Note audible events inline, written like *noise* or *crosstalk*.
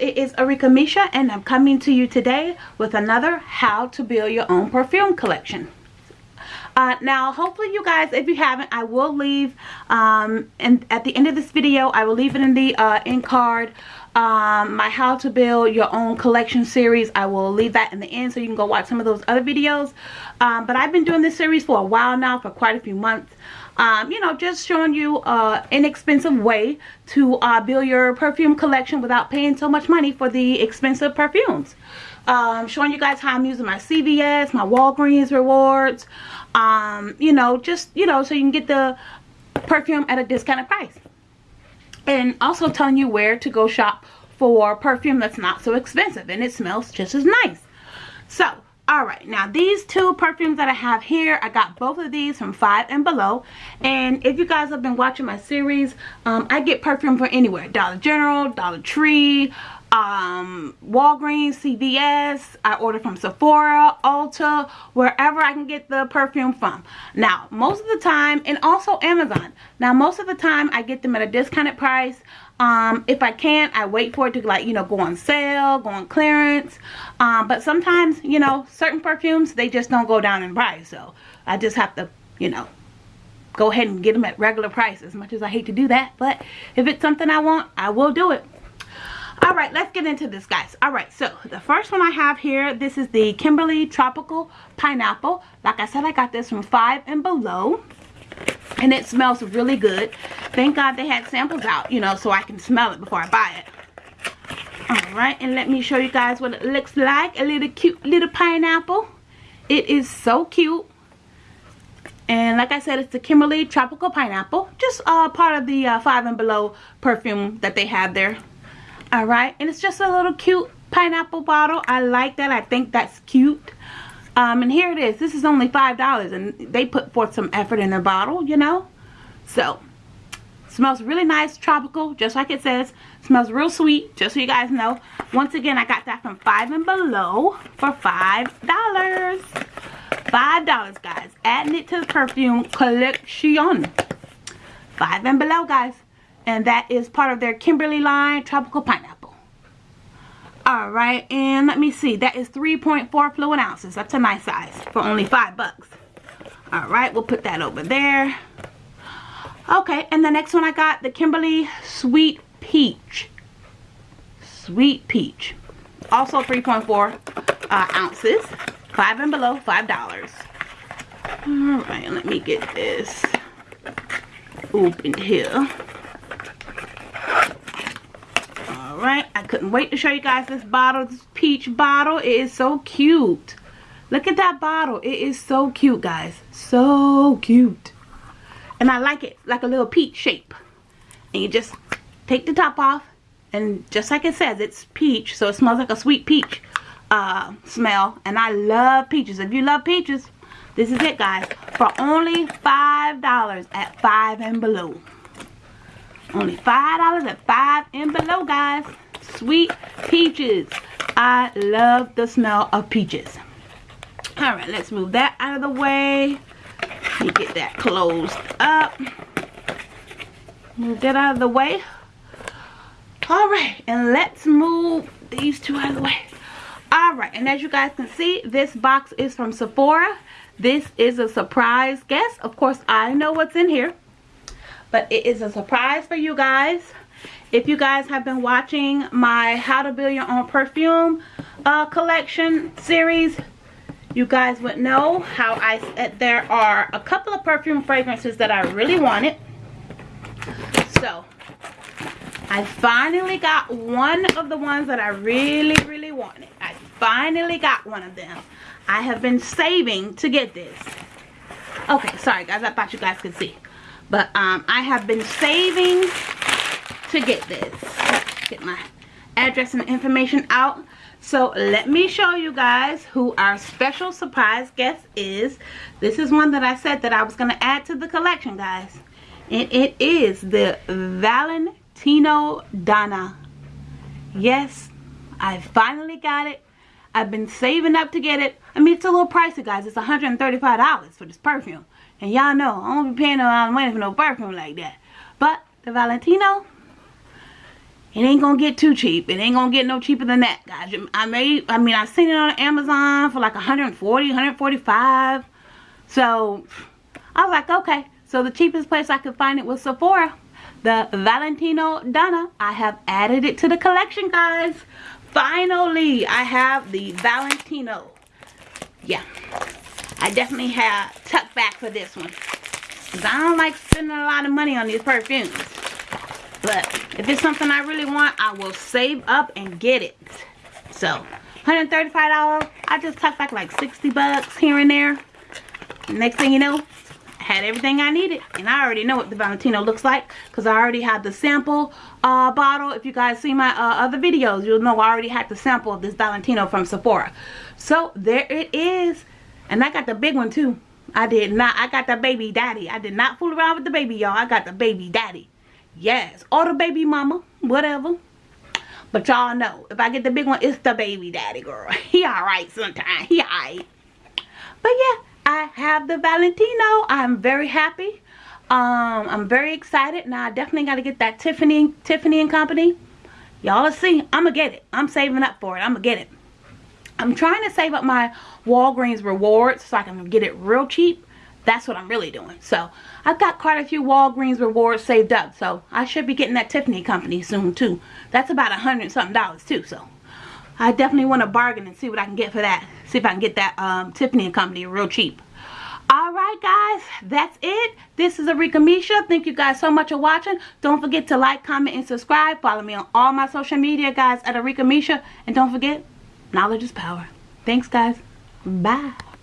it is Arika Misha and I'm coming to you today with another how to build your own perfume collection. Uh, now hopefully you guys if you haven't I will leave um, and at the end of this video I will leave it in the uh, end card um, my how to build your own collection series. I will leave that in the end so you can go watch some of those other videos. Um, but I've been doing this series for a while now for quite a few months um, you know, just showing you an inexpensive way to uh, build your perfume collection without paying so much money for the expensive perfumes. Um, showing you guys how I'm using my CVS, my Walgreens rewards, um, you know, just, you know, so you can get the perfume at a discounted price. And also telling you where to go shop for perfume that's not so expensive and it smells just as nice. So, all right now these two perfumes that i have here i got both of these from five and below. And if you guys have been watching my series um, i get perfume from anywhere. Dollar general dollar tree um, Walgreens, CVS, I order from Sephora, Ulta, wherever I can get the perfume from. Now, most of the time, and also Amazon. Now, most of the time, I get them at a discounted price. Um if i can't, i wait for it to like you know go on sale go on clearance. Um but sometimes you know certain perfumes they just don't go down in price. So i just have to you know go ahead and get them at regular price. As much as i hate to do that but if it's something i want i will do it all right let's get into this guys. All right so the first one i have here this is the kimberly tropical pineapple. Like i said i got this from five and below and it smells really good. Thank god they had samples out you know so i can smell it before i buy it. All right and let me show you guys what it looks like. A little cute little pineapple. It is so cute. And like I said, it's the Kimberly Tropical Pineapple. Just uh, part of the uh, 5 and Below perfume that they have there. Alright, and it's just a little cute pineapple bottle. I like that. I think that's cute. Um, and here it is. This is only $5 and they put forth some effort in their bottle, you know. So, smells really nice, tropical, just like it says. Smells real sweet, just so you guys know. Once again, I got that from 5 and Below for $5. $5, guys. Adding it to the perfume collection. 5 and Below, guys. And that is part of their Kimberly line, Tropical Pineapple. Alright, and let me see. That is 3.4 fluid ounces. That's a nice size for only 5 bucks. Alright, we'll put that over there. Okay, and the next one I got, the Kimberly Sweet Peach. Sweet Peach. Also 3.4 uh, ounces. 5 and below, $5. Alright, let me get this opened here. Right? I couldn't wait to show you guys this bottle this peach bottle. It is so cute. Look at that bottle. It is so cute guys. So cute. And i like it like a little peach shape. And you just take the top off and just like it says it's peach so it smells like a sweet peach uh, smell. And i love peaches. If you love peaches this is it guys. For only five dollars at five and below only $5 at 5 and below, guys. Sweet peaches. I love the smell of peaches. Alright, let's move that out of the way. Get that closed up. Move that out of the way. Alright, and let's move these two out of the way. Alright, and as you guys can see, this box is from Sephora. This is a surprise guess. Of course, I know what's in here but it is a surprise for you guys. If you guys have been watching my how to build your own perfume uh, collection series you guys would know how I said there are a couple of perfume fragrances that I really wanted. So I finally got one of the ones that I really really wanted. I finally got one of them. I have been saving to get this. Okay sorry guys. I thought you guys could see but um, I have been saving to get this. Get my address and information out. So let me show you guys who our special surprise guest is. This is one that I said that I was going to add to the collection, guys. And it is the Valentino Donna. Yes, I finally got it. I've been saving up to get it. I mean, it's a little pricey, guys. It's $135 for this perfume. And y'all know, I don't be paying no money for no perfume like that. But the Valentino, it ain't gonna get too cheap. It ain't gonna get no cheaper than that, guys. I made, I mean, I've seen it on Amazon for like 140, 145. So, I was like, okay. So, the cheapest place I could find it was Sephora. The Valentino Donna. I have added it to the collection, guys. Finally, I have the Valentino. Yeah. I definitely have tucked back for this one. Because I don't like spending a lot of money on these perfumes. But if it's something I really want, I will save up and get it. So, $135. I just tucked back like 60 bucks here and there. Next thing you know, had everything I needed. And I already know what the Valentino looks like. Because I already had the sample uh, bottle. If you guys see my uh, other videos, you'll know I already had the sample of this Valentino from Sephora. So, there it is. And I got the big one too. I did not. I got the baby daddy. I did not fool around with the baby, y'all. I got the baby daddy. Yes. Or the baby mama. Whatever. But y'all know, if I get the big one, it's the baby daddy, girl. *laughs* He alright sometimes. He alright. But yeah, I have the Valentino. I'm very happy. Um, I'm very excited. Now, I definitely got to get that Tiffany, Tiffany and Company. Y'all see. I'm going to get it. I'm saving up for it. I'm going to get it. I'm trying to save up my Walgreens rewards so I can get it real cheap. That's what I'm really doing. So I've got quite a few Walgreens rewards saved up. So I should be getting that Tiffany company soon too. That's about a hundred something dollars too. So I definitely want to bargain and see what I can get for that. See if I can get that um, Tiffany & company real cheap. Alright guys, that's it. This is Arika Misha. Thank you guys so much for watching. Don't forget to like, comment, and subscribe. Follow me on all my social media guys at Arika Misha. And don't forget, knowledge is power. Thanks guys. Bye.